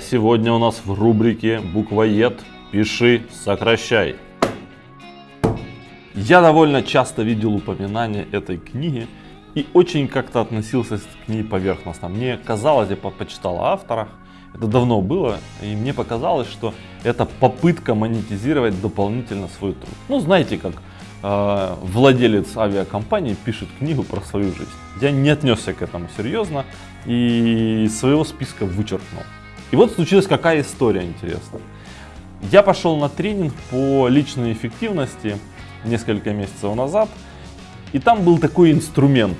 Сегодня у нас в рубрике «Буквоед. Пиши, сокращай». Я довольно часто видел упоминания этой книги и очень как-то относился к ней поверхностно. Мне казалось, я почитал о авторах, это давно было, и мне показалось, что это попытка монетизировать дополнительно свой труд. Ну, знаете, как э, владелец авиакомпании пишет книгу про свою жизнь. Я не отнесся к этому серьезно и своего списка вычеркнул. И вот случилась какая история интересная. Я пошел на тренинг по личной эффективности несколько месяцев назад, и там был такой инструмент.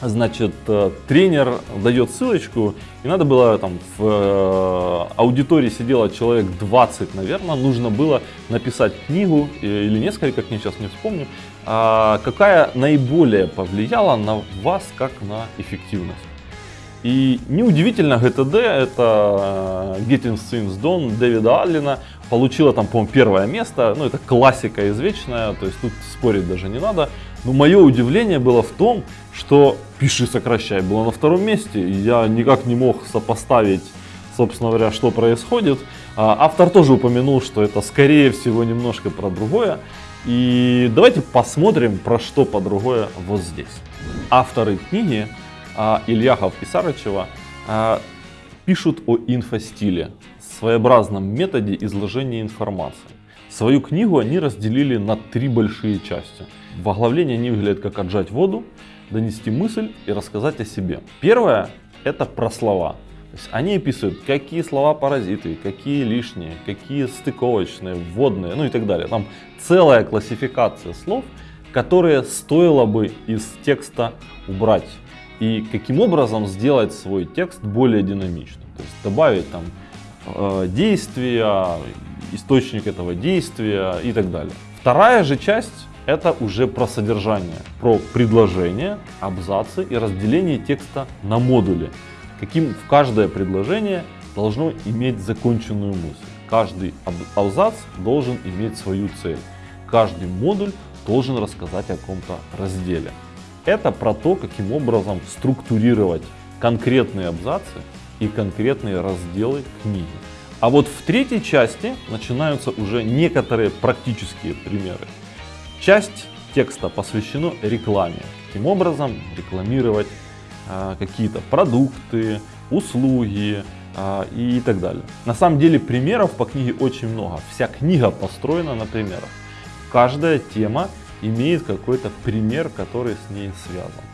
Значит, э, тренер дает ссылочку, и надо было там в э, аудитории сидело человек 20, наверное, нужно было написать книгу э, или несколько книг, сейчас не вспомню, а какая наиболее повлияла на вас как на эффективность. И неудивительно, ГТД, это Getting Things Done Дэвида Аллена, получила там, по-моему, первое место. Ну, это классика извечная, то есть тут спорить даже не надо. Но мое удивление было в том, что «Пиши, сокращай» было на втором месте. Я никак не мог сопоставить, собственно говоря, что происходит. А, автор тоже упомянул, что это скорее всего немножко про другое. И давайте посмотрим, про что по другое вот здесь. Авторы книги Ильяхов и Сарычева а, пишут о инфостиле, своеобразном методе изложения информации. Свою книгу они разделили на три большие части. В оглавлении они выглядят как отжать воду, донести мысль и рассказать о себе. Первое это про слова. Они описывают, какие слова паразиты, какие лишние, какие стыковочные, вводные, ну и так далее. Там целая классификация слов, которые стоило бы из текста убрать и каким образом сделать свой текст более динамичным. То есть добавить там э, действия, источник этого действия и так далее. Вторая же часть это уже про содержание, про предложение, абзацы и разделение текста на модули. Каким в каждое предложение должно иметь законченную мысль. Каждый абзац должен иметь свою цель. Каждый модуль должен рассказать о каком-то разделе. Это про то, каким образом структурировать конкретные абзацы и конкретные разделы книги. А вот в третьей части начинаются уже некоторые практические примеры. Часть текста посвящена рекламе. Каким образом рекламировать э, какие-то продукты, услуги э, и так далее. На самом деле примеров по книге очень много. Вся книга построена на примерах. Каждая тема имеет какой-то пример, который с ней связан.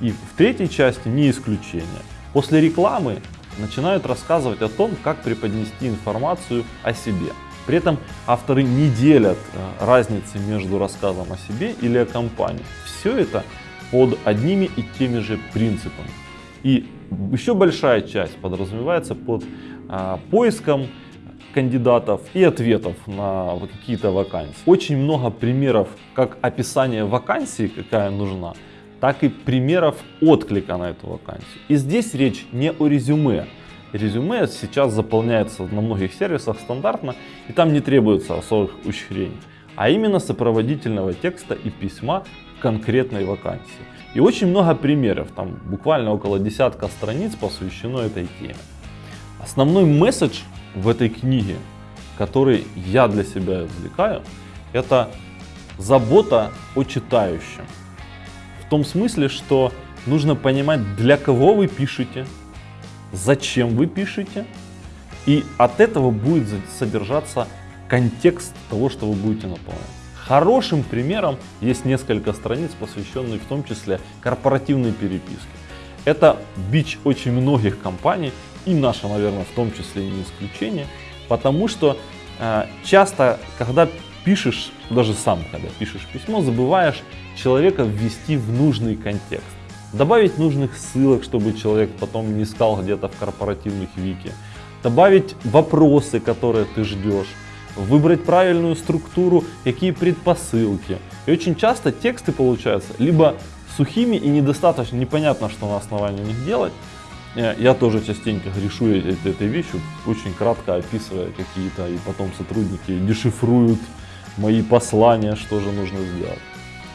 И в третьей части не исключение. После рекламы начинают рассказывать о том, как преподнести информацию о себе. При этом авторы не делят э, разницы между рассказом о себе или о компании. Все это под одними и теми же принципами. И еще большая часть подразумевается под а, поиском кандидатов и ответов на какие-то вакансии. Очень много примеров как описания вакансии, какая нужна, так и примеров отклика на эту вакансию. И здесь речь не о резюме. Резюме сейчас заполняется на многих сервисах стандартно, и там не требуется особых ухищрений, а именно сопроводительного текста и письма конкретной вакансии. И очень много примеров, там буквально около десятка страниц посвящено этой теме. Основной месседж в этой книге, который я для себя извлекаю, это забота о читающем. В том смысле, что нужно понимать, для кого вы пишете, зачем вы пишете, и от этого будет содержаться контекст того, что вы будете наполнять. Хорошим примером есть несколько страниц, посвященных в том числе корпоративной переписке. Это бич очень многих компаний, и наша, наверное, в том числе не исключение, потому что э, часто, когда пишешь, даже сам, когда пишешь письмо, забываешь человека ввести в нужный контекст. Добавить нужных ссылок, чтобы человек потом не искал где-то в корпоративных вики. Добавить вопросы, которые ты ждешь. Выбрать правильную структуру, какие предпосылки. И очень часто тексты получаются либо сухими и недостаточно непонятно, что на основании них делать, Э, я тоже частенько грешу этой вещью, очень кратко описывая какие-то, и потом сотрудники дешифруют мои послания, что же нужно сделать.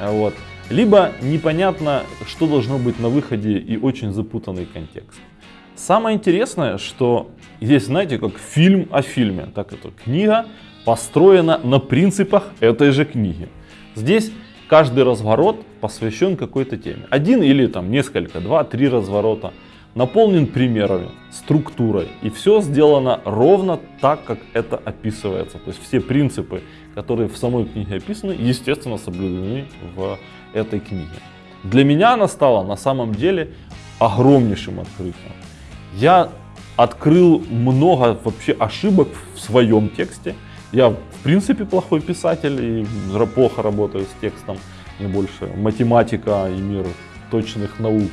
А вот. Либо непонятно, что должно быть на выходе и очень запутанный контекст. Самое интересное, что здесь, знаете, как фильм о фильме, так эта книга построена на принципах этой же книги. Здесь каждый разворот посвящен какой-то теме. Один или там несколько, два, три разворота наполнен примерами, структурой. И все сделано ровно так, как это описывается. То есть все принципы, которые в самой книге описаны, естественно, соблюдены в этой книге. Для меня она стала на самом деле огромнейшим открытием. Я открыл много вообще ошибок в своем тексте. Я в принципе плохой писатель и плохо работаю с текстом. Мне больше математика и мир точных наук.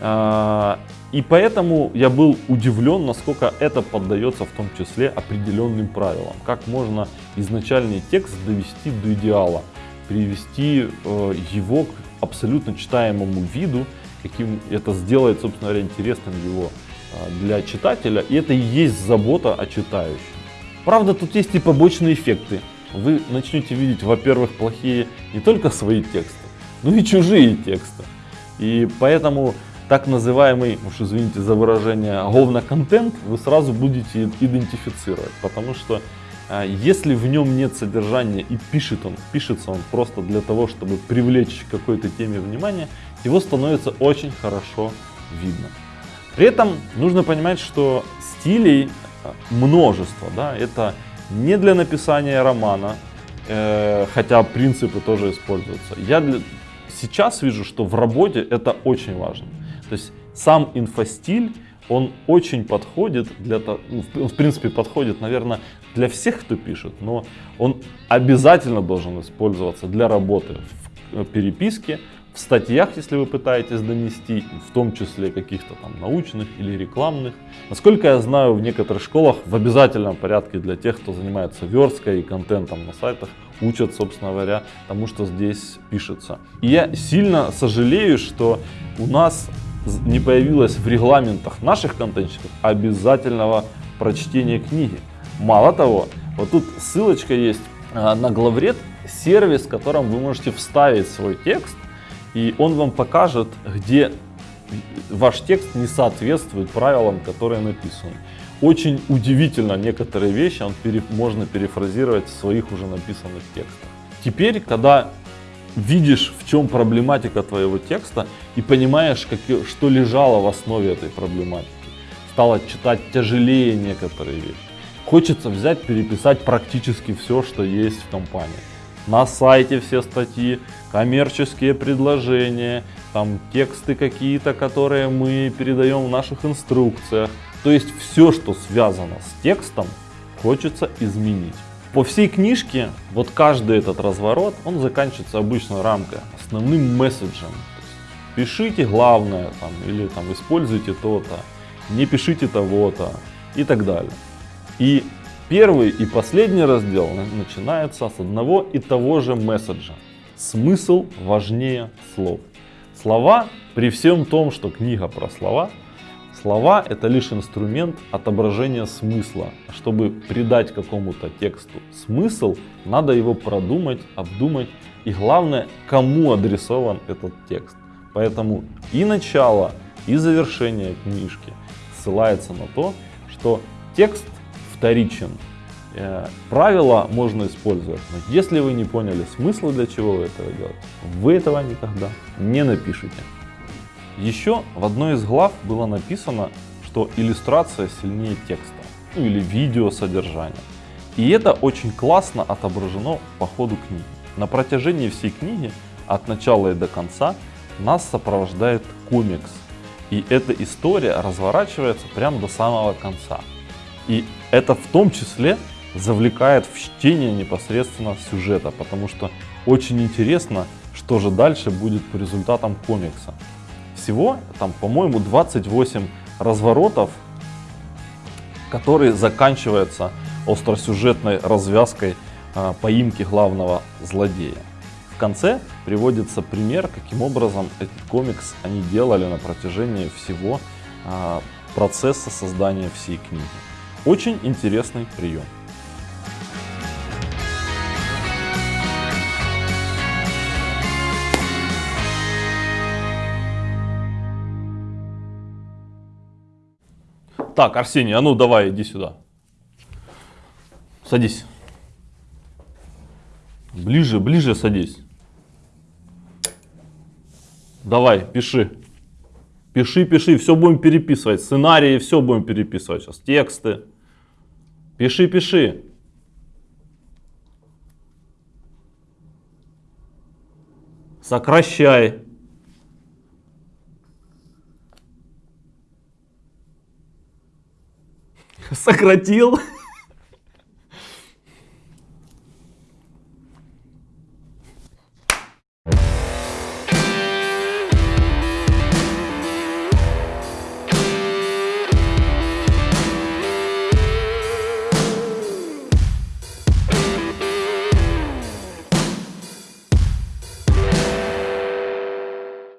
А, и поэтому я был удивлен, насколько это поддается в том числе определенным правилам. Как можно изначальный текст довести до идеала, привести э, его к абсолютно читаемому виду, каким это сделает, собственно говоря, интересным его э, для читателя. И это и есть забота о читающем. Правда, тут есть и побочные эффекты. Вы начнете видеть, во-первых, плохие не только свои тексты, но и чужие тексты. И поэтому так называемый, уж извините за выражение, говно-контент вы сразу будете идентифицировать. Потому что а, если в нем нет содержания и пишет он, пишется он просто для того, чтобы привлечь какой-то теме внимание, его становится очень хорошо видно. При этом нужно понимать, что стилей множество. Да? Это не для написания романа, э, хотя принципы тоже используются. Я для... сейчас вижу, что в работе это очень важно. То есть сам инфостиль, он очень подходит для того, ну, в принципе подходит, наверное, для всех, кто пишет, но он обязательно должен использоваться для работы в э, переписке, в статьях, если вы пытаетесь донести, в том числе каких-то там научных или рекламных. Насколько я знаю, в некоторых школах в обязательном порядке для тех, кто занимается версткой и контентом на сайтах, учат, собственно говоря, тому, что здесь пишется. И я сильно сожалею, что у нас не появилось в регламентах наших контентщиков обязательного прочтения книги. Мало того, вот тут ссылочка есть а, на главред, сервис, в котором вы можете вставить свой текст и он вам покажет, где ваш текст не соответствует правилам, которые написаны. Очень удивительно некоторые вещи он пере, можно перефразировать в своих уже написанных текстах. Теперь, когда видишь, в чем проблематика твоего текста и понимаешь, как, что лежало в основе этой проблематики, стало читать тяжелее некоторые вещи. Хочется взять, переписать практически все, что есть в компании на сайте все статьи, коммерческие предложения, там тексты какие-то, которые мы передаем в наших инструкциях. То есть все, что связано с текстом, хочется изменить. По всей книжке, вот каждый этот разворот, он заканчивается обычно рамкой, основным месседжем. Пишите главное, там, или там, используйте то-то, не пишите того-то и так далее. И Первый и последний раздел начинается с одного и того же месседжа. Смысл важнее слов. Слова, при всем том, что книга про слова, слова это лишь инструмент отображения смысла. Чтобы придать какому-то тексту смысл, надо его продумать, обдумать и главное, кому адресован этот текст. Поэтому и начало, и завершение книжки ссылается на то, что текст вторичен. Э, правила можно использовать, но если вы не поняли смысла, для чего вы этого делаете, вы этого никогда не напишите. Еще в одной из глав было написано, что иллюстрация сильнее текста, ну или видео содержания. И это очень классно отображено по ходу книги. На протяжении всей книги, от начала и до конца, нас сопровождает комикс. И эта история разворачивается прямо до самого конца. И это в том числе завлекает в чтение непосредственно сюжета, потому что очень интересно, что же дальше будет по результатам комикса. Всего там, по-моему, 28 разворотов, которые заканчиваются остросюжетной развязкой э, поимки главного злодея. В конце приводится пример, каким образом этот комикс они делали на протяжении всего э, процесса создания всей книги. Очень интересный прием. Так, Арсений, а ну давай, иди сюда. Садись. Ближе, ближе садись. Давай, пиши. Пиши, пиши, все будем переписывать. Сценарии, все будем переписывать сейчас. Тексты. Пиши, пиши. Сокращай. Сократил.